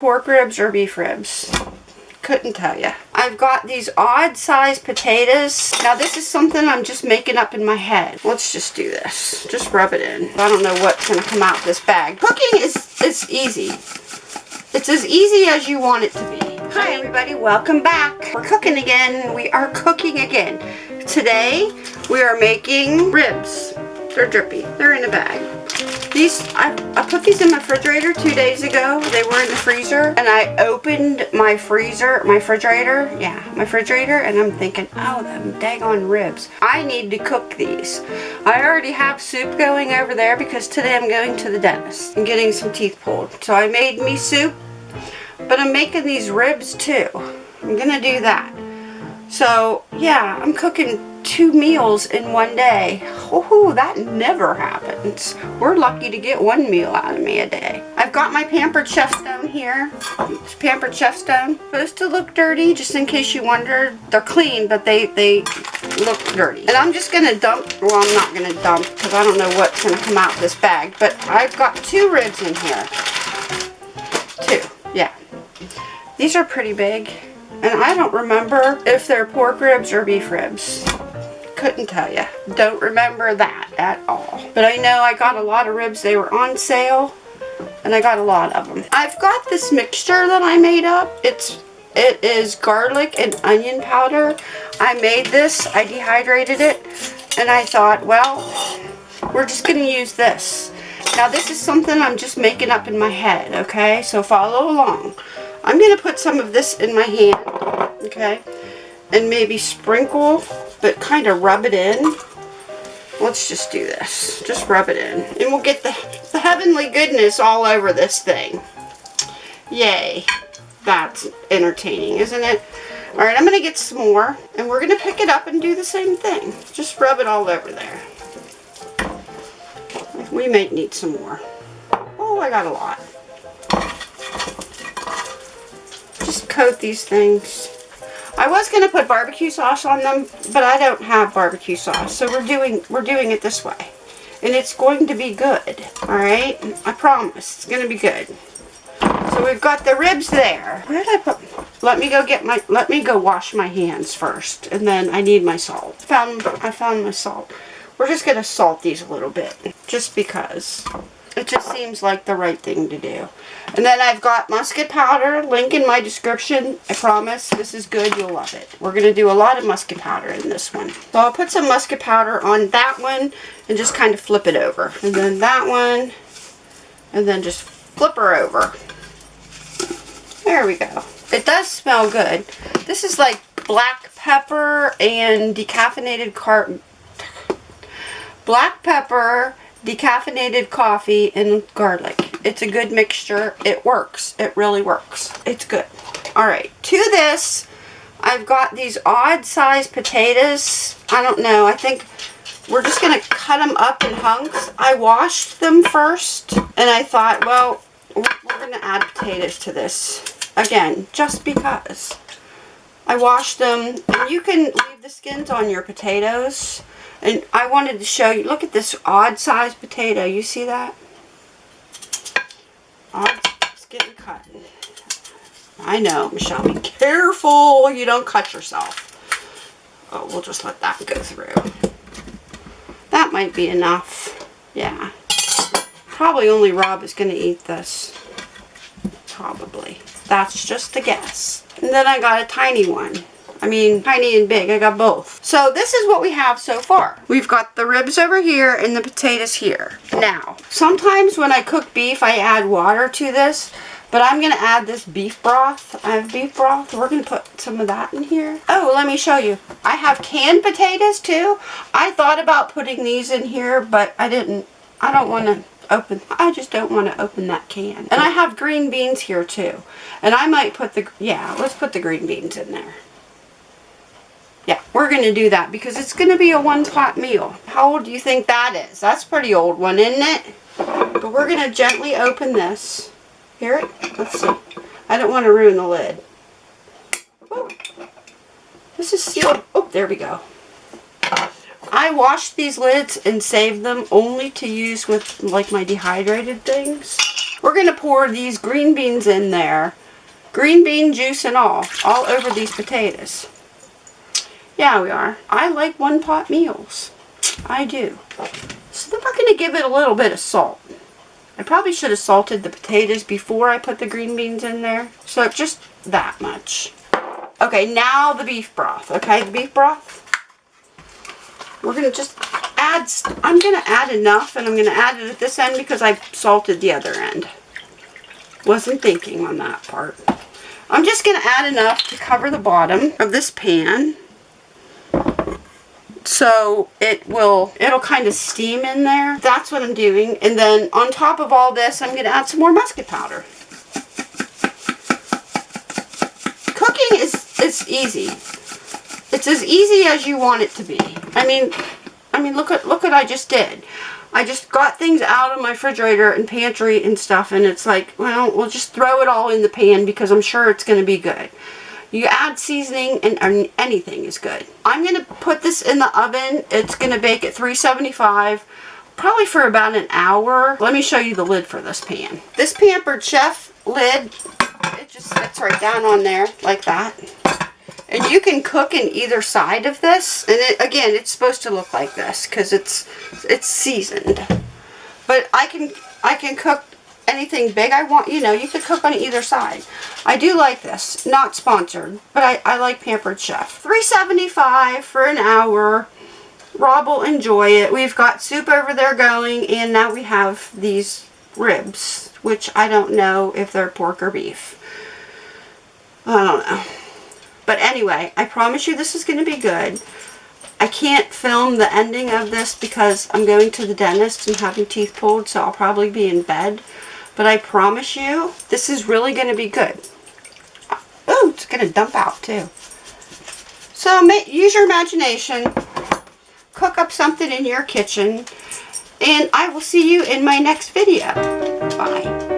pork ribs or beef ribs. Couldn't tell you. I've got these odd sized potatoes. Now this is something I'm just making up in my head. Let's just do this. Just rub it in. I don't know what's going to come out this bag. Cooking is it's easy. It's as easy as you want it to be. Hi everybody, welcome back. We're cooking again. We are cooking again. Today we are making ribs. They're drippy. They're in a bag. These, I, I put these in my refrigerator two days ago. They were in the freezer. And I opened my freezer, my refrigerator. Yeah, my refrigerator. And I'm thinking, oh, them daggone ribs. I need to cook these. I already have soup going over there because today I'm going to the dentist and getting some teeth pulled. So I made me soup. But I'm making these ribs too. I'm going to do that. So, yeah, I'm cooking two meals in one day. Oh, that never happens. We're lucky to get one meal out of me a day. I've got my Pampered Chef Stone here. It's Pampered Chef Stone. Supposed to look dirty, just in case you wondered. They're clean, but they, they look dirty. And I'm just going to dump, well, I'm not going to dump because I don't know what's going to come out of this bag. But I've got two ribs in here. Two, yeah. These are pretty big. And I don't remember if they're pork ribs or beef ribs couldn't tell you. Don't remember that at all. But I know I got a lot of ribs. They were on sale. And I got a lot of them. I've got this mixture that I made up. It's it is garlic and onion powder. I made this. I dehydrated it. And I thought, well, we're just going to use this. Now this is something I'm just making up in my head, okay? So follow along. I'm going to put some of this in my hand, okay? And maybe sprinkle but kind of rub it in. Let's just do this. Just rub it in. And we'll get the, the heavenly goodness all over this thing. Yay. That's entertaining, isn't it? Alright, I'm going to get some more. And we're going to pick it up and do the same thing. Just rub it all over there. We may need some more. Oh, I got a lot. Just coat these things I was going to put barbecue sauce on them, but I don't have barbecue sauce. So we're doing we're doing it this way. And it's going to be good. Alright? I promise. It's going to be good. So we've got the ribs there. Where did I put... Let me go get my... Let me go wash my hands first. And then I need my salt. Found, I found my salt. We're just going to salt these a little bit. Just because. It just seems like the right thing to do. And then I've got musket powder, link in my description. I promise, this is good, you'll love it. We're going to do a lot of musket powder in this one. So I'll put some musket powder on that one and just kind of flip it over. And then that one, and then just flip her over. There we go. It does smell good. This is like black pepper and decaffeinated car black pepper decaffeinated coffee and garlic. It's a good mixture. It works. It really works. It's good. Alright, to this, I've got these odd sized potatoes. I don't know. I think we're just going to cut them up in hunks. I washed them first, and I thought, well, we're going to add potatoes to this. Again, just because. I washed them, and you can leave the skins on your potatoes. And I wanted to show you, look at this odd sized potato. You see that? Odd, it's getting cut. I know, Michelle, be careful you don't cut yourself. Oh, we'll just let that go through. That might be enough. Yeah. Probably only Rob is going to eat this. Probably. That's just a guess. And then I got a tiny one. I mean, tiny and big. I got both. So this is what we have so far. We've got the ribs over here and the potatoes here. Now, sometimes when I cook beef, I add water to this. But I'm going to add this beef broth. I have beef broth. We're going to put some of that in here. Oh, let me show you. I have canned potatoes too. I thought about putting these in here, but I didn't. I don't want to open. I just don't want to open that can. And I have green beans here too. And I might put the, yeah, let's put the green beans in there. Yeah, we're going to do that because it's going to be a one pot meal. How old do you think that is? That's pretty old one, isn't it? But we're going to gently open this. Hear it? Let's see. I don't want to ruin the lid. Oh, this is sealed. Oh, there we go. I washed these lids and saved them only to use with like my dehydrated things. We're going to pour these green beans in there. Green bean juice and all. All over these potatoes. Yeah, we are. I like one pot meals. I do. So then we're going to give it a little bit of salt. I probably should have salted the potatoes before I put the green beans in there. So just that much. Okay, now the beef broth. Okay, the beef broth. We're going to just add, I'm going to add enough and I'm going to add it at this end because I salted the other end. Wasn't thinking on that part. I'm just going to add enough to cover the bottom of this pan so it will it'll kind of steam in there. That's what I'm doing. And then on top of all this I'm gonna add some more musket powder. Cooking is it's easy. It's as easy as you want it to be. I mean I mean look at look what I just did. I just got things out of my refrigerator and pantry and stuff and it's like well we'll just throw it all in the pan because I'm sure it's gonna be good you add seasoning and anything is good. I'm going to put this in the oven. It's going to bake at 375 probably for about an hour. Let me show you the lid for this pan. This Pampered Chef lid, it just sits right down on there like that. And you can cook in either side of this. And it, again, it's supposed to look like this because it's it's seasoned. But I can I can cook anything big I want, you know, you could cook on either side. I do like this. Not sponsored, but I, I like Pampered Chef. $3.75 for an hour. Rob will enjoy it. We've got soup over there going, and now we have these ribs, which I don't know if they're pork or beef. I don't know. But anyway, I promise you this is going to be good. I can't film the ending of this because I'm going to the dentist and having teeth pulled, so I'll probably be in bed. But I promise you, this is really going to be good. Oh, it's going to dump out too. So use your imagination. Cook up something in your kitchen. And I will see you in my next video. Bye.